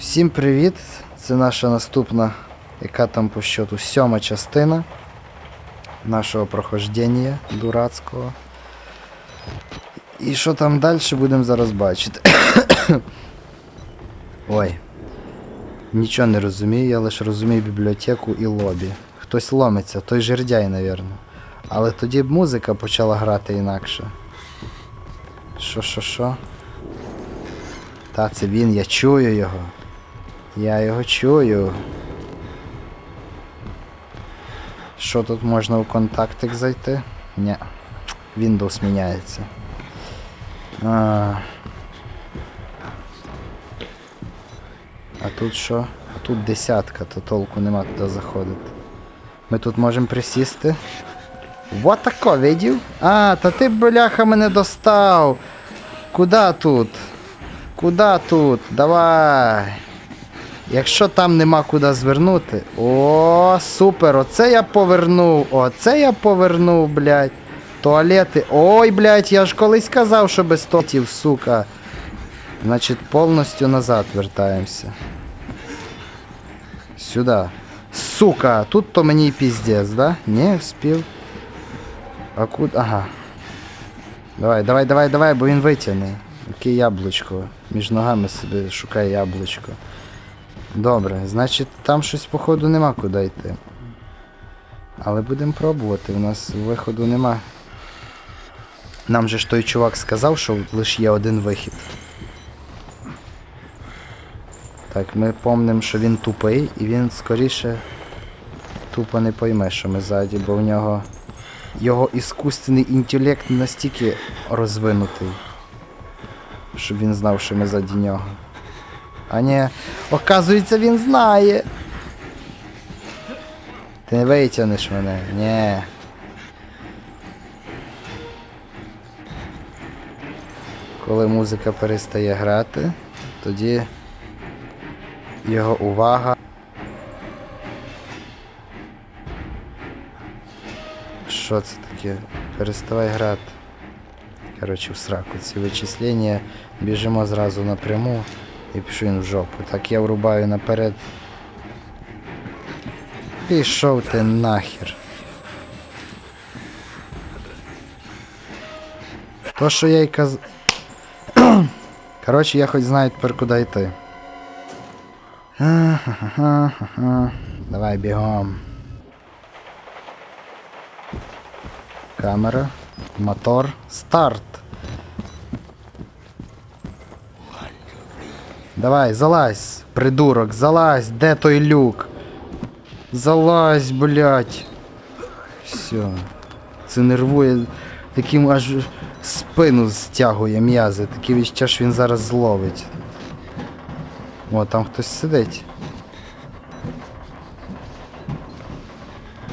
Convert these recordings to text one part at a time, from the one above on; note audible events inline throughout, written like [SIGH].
Всім привіт! Це наша наступна, яка там по счету сьома частина нашого прохождення дурацького. І що там далі будемо зараз бачити. [COUGHS] Ой. Нічого не розумію, я лише розумію бібліотеку і лобі. Хтось ломиться, той жердяй, напевно. Але тоді б музика почала грати інакше. Що, що, що? Та це він, я чую його. Я його чую. Що тут можна у контактик зайти? Ні. Windows міняється. А, а тут що? А тут десятка, то толку нема туди заходити. Ми тут можемо присісти. Вот тако, видів? А, та ти, бляха, мене достав. Куда тут? Куда тут? Давай. Якщо там нема куди звернути. О, супер! Оце я повернув. Оце я повернув, блядь. Туалети. Ой, блядь, я ж колись казав, що без тотів, сука. Значить, повністю назад вертаємося. Сюди. Сука, тут то мені і піздець, да? Не, вспів. А куди? Ага. Давай, давай, давай, давай, бо він витягне. Яке яблучко. Між ногами собі шукає яблучко. Добре, значить там щось походу нема куди йти. Але будемо пробувати, у нас виходу нема. Нам же ж той чувак сказав, що лише є один вихід. Так, ми помнимо, що він тупий і він скоріше тупо не пойме, що ми ззаді, бо в нього його іскусственний інтелект настільки розвинутий, щоб він знав, що ми ззаді нього. А ні, оказується, він знає. Ти не витягнеш мене, ні. Коли музика перестає грати, тоді його увага. Що це таке? Переставай грати. Коротше, в сраку ці вичислення. Біжимо зразу напряму і пішов він в жопу. Так я врубаю наперед. Пішов ти нахер. То, що я й каз... [CLEARS THROAT] Коротше, я хоч знаю тепер куди йти. Давай бігом. Камера. Мотор. Старт. Давай, залазь, придурок, залазь, де той люк? Залазь, блядь. Все. Це нервує, таким аж спину стягує м'язи. Таке відчуття, що він зараз зловить. О, там хтось сидить.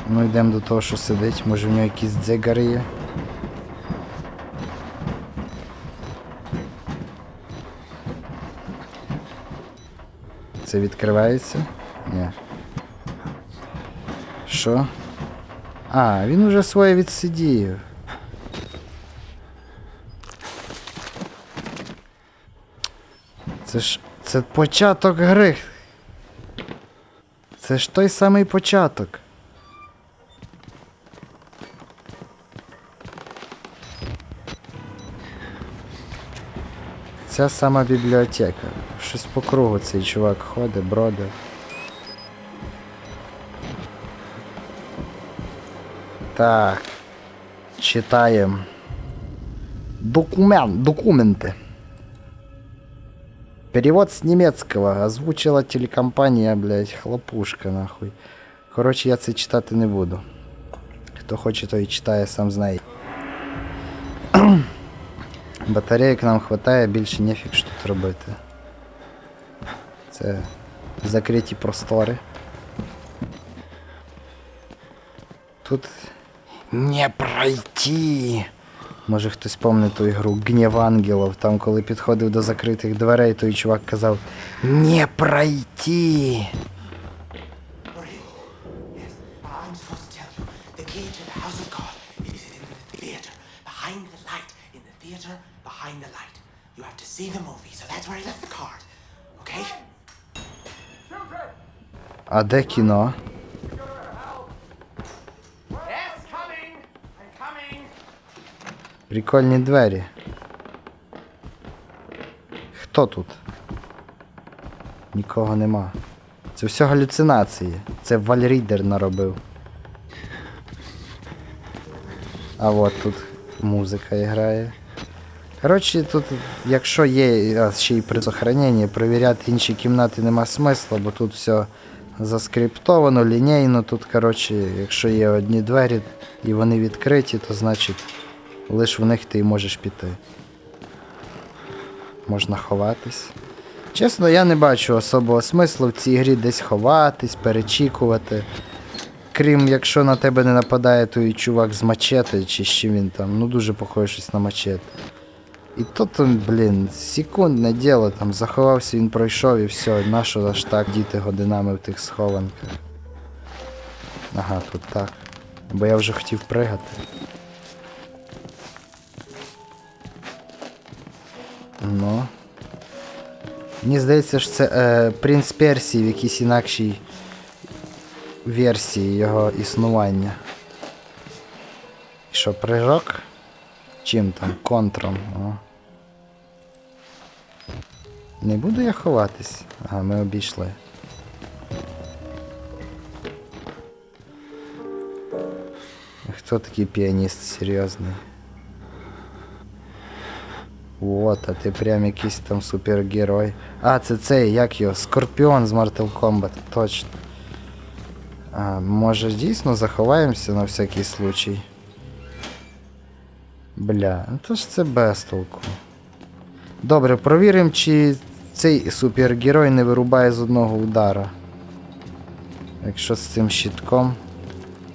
Ну йдемо до того, що сидить. Може в нього якісь дзигари є. Це відкривається? Ні. Що? А, він уже своє відсидів. Це ж. Це початок гри. Це ж той самий початок. Ця сама бібліотека. Щось по кругу цей чувак ходить, броде. Так. Читаем. Документ, документы. Перевод с немецкого. Озвучила телекомпанія, блядь, хлопушка, нахуй. Коротше, я це читати не буду. Хто хоче, той читає, сам знає. Батареїк нам вистачає, більше нефіг що тут робити. Це закриті простори. Тут не пройти. Може хтось пам'ятає ту ігру Гнів ангелів, там коли підходив до закритих дверей, той чувак казав Не пройти. Behind the light. Theater, behind the light. You have to see the movie, so that's where I left the card. Okay? А де кіно? Прикольні двері. Хто тут? Нікого нема. Це все галюцинації. Це Вальрідер наробив. А от тут музика грає. Коротше, тут, якщо є ще й при сохраненні, перевіряти інші кімнати нема смисла, бо тут все заскриптовано, лінійно. Тут, коротше, якщо є одні двері і вони відкриті, то значить лиш в них ти можеш піти. Можна ховатись. Чесно, я не бачу особого смислу в цій грі десь ховатись, перечікувати. Крім якщо на тебе не нападає той чувак з мачете, чи з чим він там, ну дуже похоже щось на мачете. І то там, блін, секундне діло, там заховався, він пройшов і все, нащо аж так діти годинами в тих схованках. Ага, тут так. Бо я вже хотів пригати. Ну. Мені здається, що це е, принц Персії в якійсь інакшій версії його існування. І Що, прыжок? Чим там? Контром. О. Не буду я ховатись. Ага, ми обійшли. Хто такий піаніст серйозний? От, а ти прям якийсь там супергерой. А, це цей, як його? Скорпіон з Mortal Kombat, точно. А, може дійсно заховаємося на всякий случай. Бля, ну то ж це без толку. Добре, провіримо, чи цей супергерой не вирубає з одного удара. Якщо з цим щитком.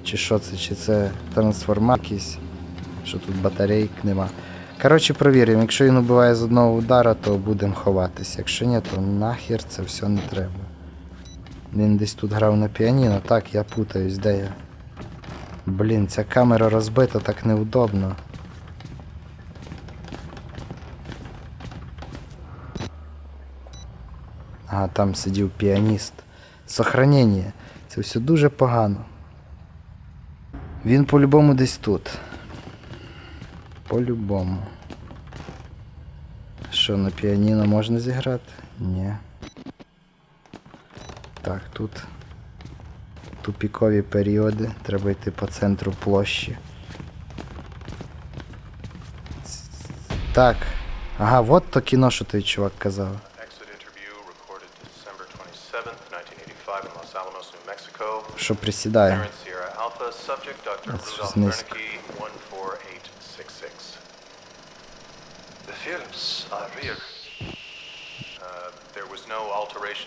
Чи що це, чи це трансформат якийсь. Що тут батарейк нема. Коротше, провіримо, якщо він убиває з одного удара, то будемо ховатись. Якщо ні, то нахер це все не треба. Він десь тут грав на піаніно, так, я путаюсь, де я. Блін, ця камера розбита так неудобно. Ага, там сидів піаніст. Сохранення. Це все дуже погано. Він по-любому десь тут. По-любому. Що, на піаніно можна зіграти? Ні. Так, тут тупікові періоди. Треба йти по центру площі. Так. Ага, от то кіно, що той чувак казав.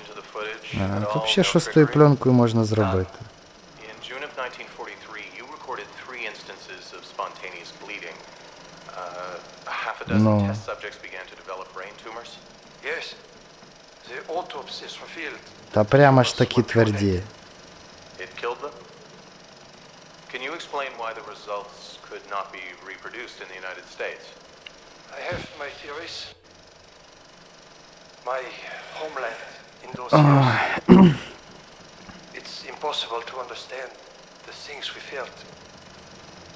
To the footage Ага, at тут ще no що з тою пленкою можна зробити. In June of 1943, you recorded three instances of spontaneous bleeding. Uh, a half a dozen No. test subjects began to develop brain tumors. Yes. The autopsies revealed Та прямо ж такі тверді. It killed them? Can you explain why the results could not be reproduced in the United States? I have my theories. My homeland in those Ah. years. it's impossible to understand the things we felt,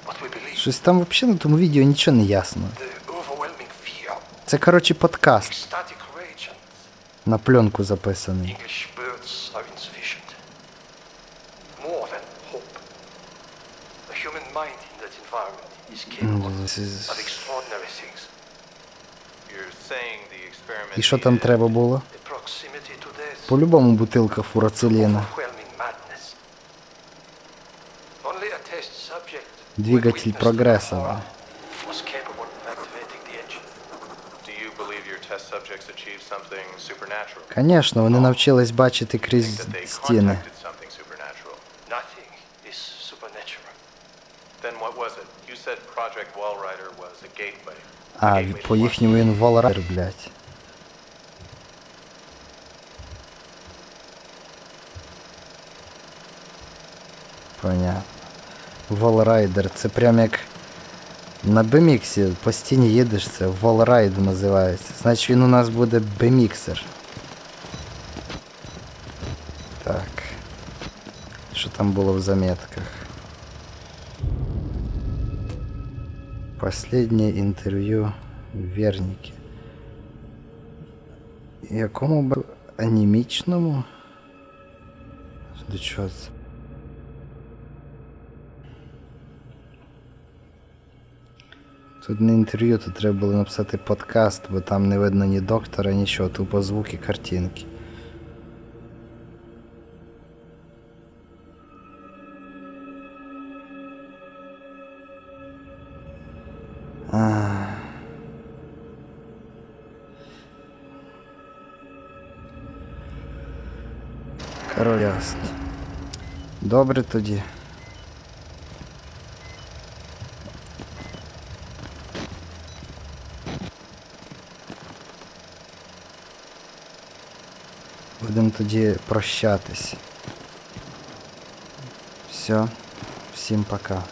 what we believed, Щось там взагалі на тому відео нічого не ясно. the overwhelming fear, Це, коротше, подкаст ecstatic rage, and на пленку записаний. human mind in that environment is ну, capable of extraordinary things. І що там треба було? По-любому бутылка фурацилена. Двигатель прогрессора. Конечно, вони навчились бачити крізь стіни. А, gateway to по what? їхньому він Волрайдер, блядь. Понятно. Волрайдер, це прям як на беміксі по стіні їдеш, це Волрайд називається. Значить він у нас буде беміксер. Так. що там було в заметках. Последнє інтерв'ю Верніки. Якому б анімічному? До чого це? Тут не інтерв'ю, тут треба було написати подкаст, бо там не видно ні доктора, нічого, тупо звуки, картинки. Король ясно. Добре тоді. Будемо тоді прощатись. Все, всім пока.